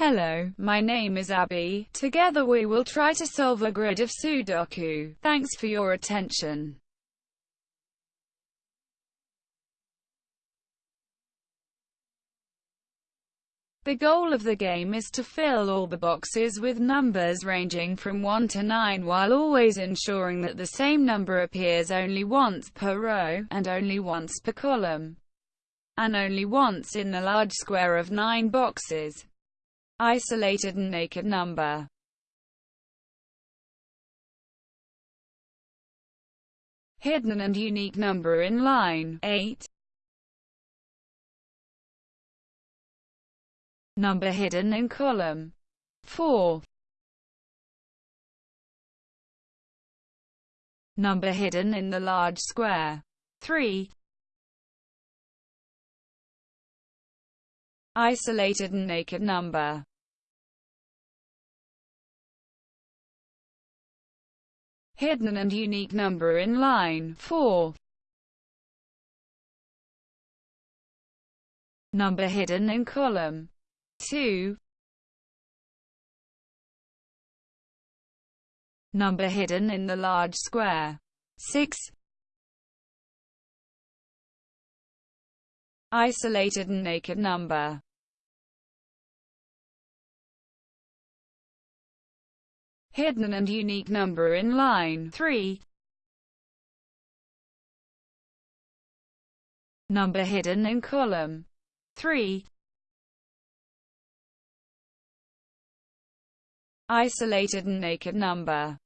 Hello, my name is Abby. Together we will try to solve a grid of Sudoku. Thanks for your attention. The goal of the game is to fill all the boxes with numbers ranging from 1 to 9 while always ensuring that the same number appears only once per row, and only once per column, and only once in the large square of 9 boxes isolated and naked number. Hidden and unique number in line 8. Number hidden in column 4. Number hidden in the large square 3. Isolated and naked number hidden and unique number in line 4. Number hidden in column 2. Number hidden in the large square 6. Isolated and naked number hidden and unique number in line 3. Number hidden in column 3. Isolated and naked number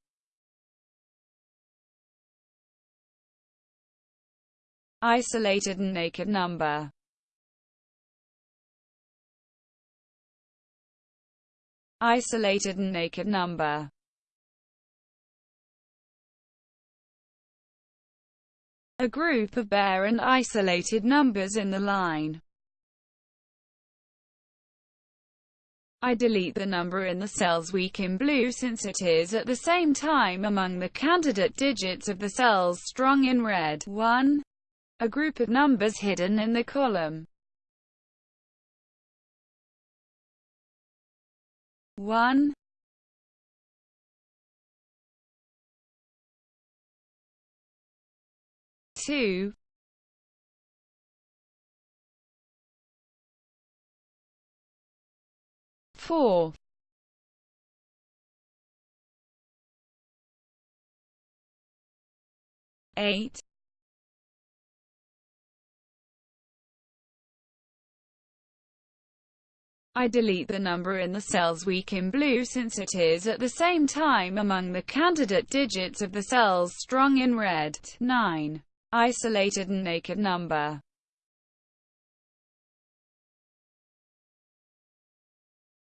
Isolated and naked number Isolated and naked number a group of bare and isolated numbers in the line. I delete the number in the cells weak in blue since it is at the same time among the candidate digits of the cells strong in red. 1. A group of numbers hidden in the column. 1. 2 4 8 I delete the number in the cells weak in blue since it is at the same time among the candidate digits of the cells strong in red. 9 isolated and naked number.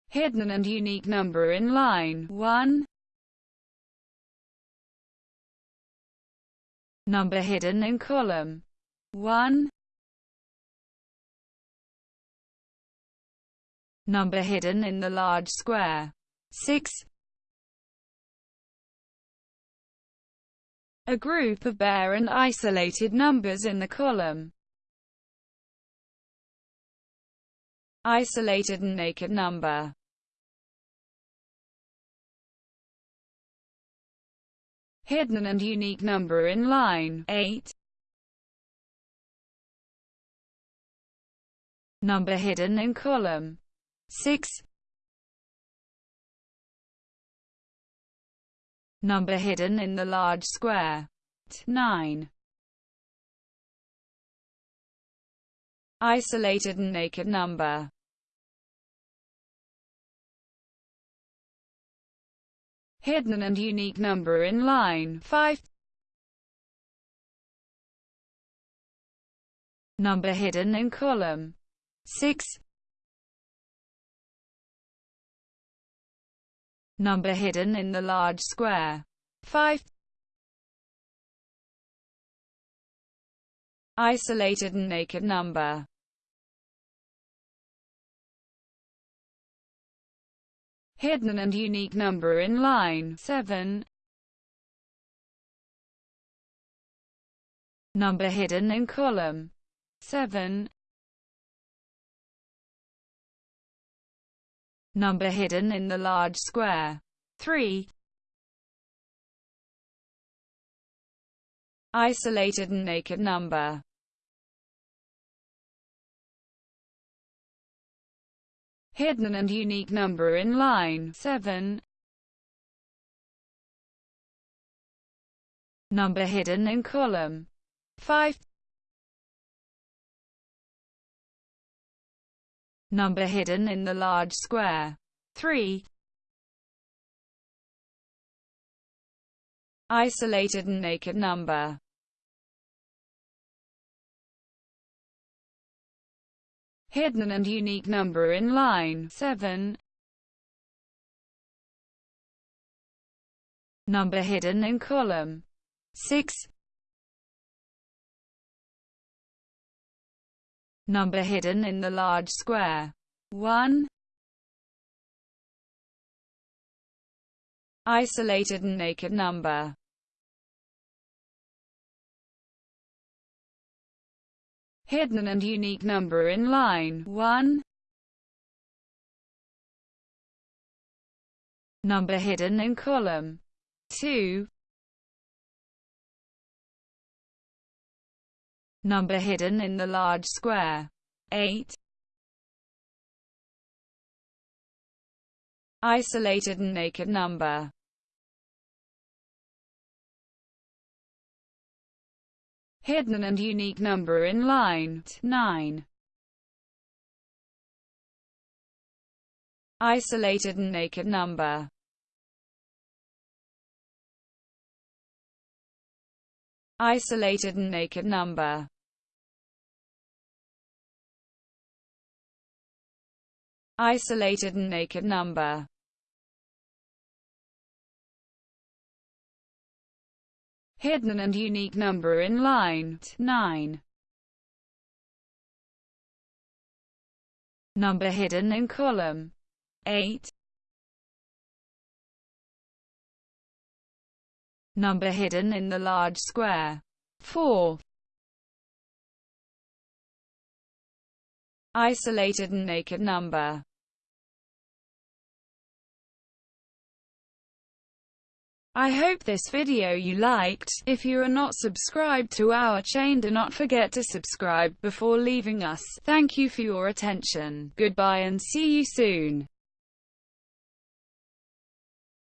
Hidden and unique number in line 1. Number hidden in column 1. Number hidden in the large square 6. A group of bare and isolated numbers in the column. Isolated and naked number hidden and unique number in line 8. Number hidden in column 6. Number hidden in the large square. 9. Isolated and naked number. Hidden and unique number in line 5. Number hidden in column 6. Number hidden in the large square. 5. Isolated and naked number. Hidden and unique number in line 7. Number hidden in column 7. Number hidden in the large square. 3. Isolated and naked number. Hidden and unique number in line 7. Number hidden in column 5. Number hidden in the large square 3. Isolated and naked number hidden and unique number in line 7. Number hidden in column 6. Number hidden in the large square 1. Isolated and naked number hidden and unique number in line 1. Number hidden in column 2. Number hidden in the large square. 8. Isolated and naked number. Hidden and unique number in line. 9. Isolated and naked number. Isolated and naked number Isolated and naked number hidden and unique number in line 9. Number hidden in column 8. Number hidden in the large square 4. Isolated and naked number I hope this video you liked. If you are not subscribed to our chain do not forget to subscribe before leaving us. Thank you for your attention. Goodbye and see you soon.